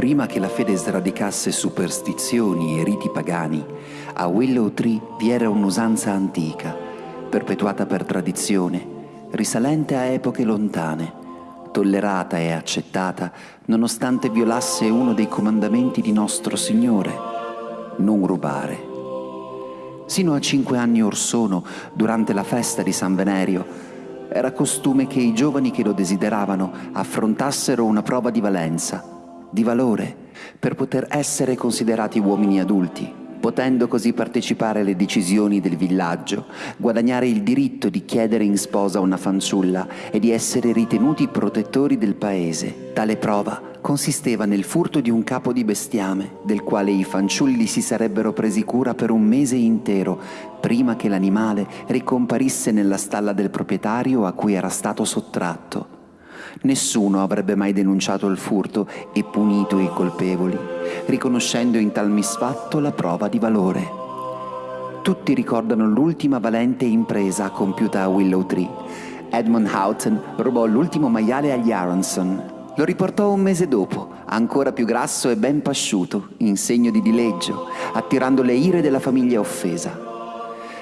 prima che la fede sradicasse superstizioni e riti pagani, a Willow Tree vi era un'usanza antica, perpetuata per tradizione, risalente a epoche lontane, tollerata e accettata nonostante violasse uno dei comandamenti di nostro Signore, non rubare. Sino a cinque anni or sono, durante la festa di San Venerio, era costume che i giovani che lo desideravano affrontassero una prova di valenza, di valore, per poter essere considerati uomini adulti, potendo così partecipare alle decisioni del villaggio, guadagnare il diritto di chiedere in sposa una fanciulla e di essere ritenuti protettori del paese. Tale prova consisteva nel furto di un capo di bestiame, del quale i fanciulli si sarebbero presi cura per un mese intero, prima che l'animale ricomparisse nella stalla del proprietario a cui era stato sottratto. Nessuno avrebbe mai denunciato il furto e punito i colpevoli, riconoscendo in tal misfatto la prova di valore. Tutti ricordano l'ultima valente impresa compiuta a Willow Tree. Edmund Houghton rubò l'ultimo maiale agli Aronson. Lo riportò un mese dopo, ancora più grasso e ben pasciuto, in segno di dileggio, attirando le ire della famiglia offesa.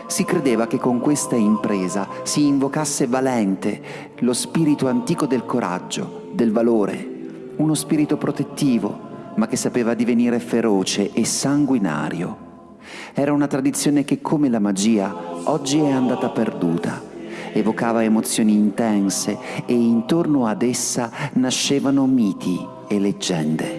Si credeva che con questa impresa si invocasse valente lo spirito antico del coraggio, del valore, uno spirito protettivo, ma che sapeva divenire feroce e sanguinario. Era una tradizione che, come la magia, oggi è andata perduta. Evocava emozioni intense e intorno ad essa nascevano miti e leggende.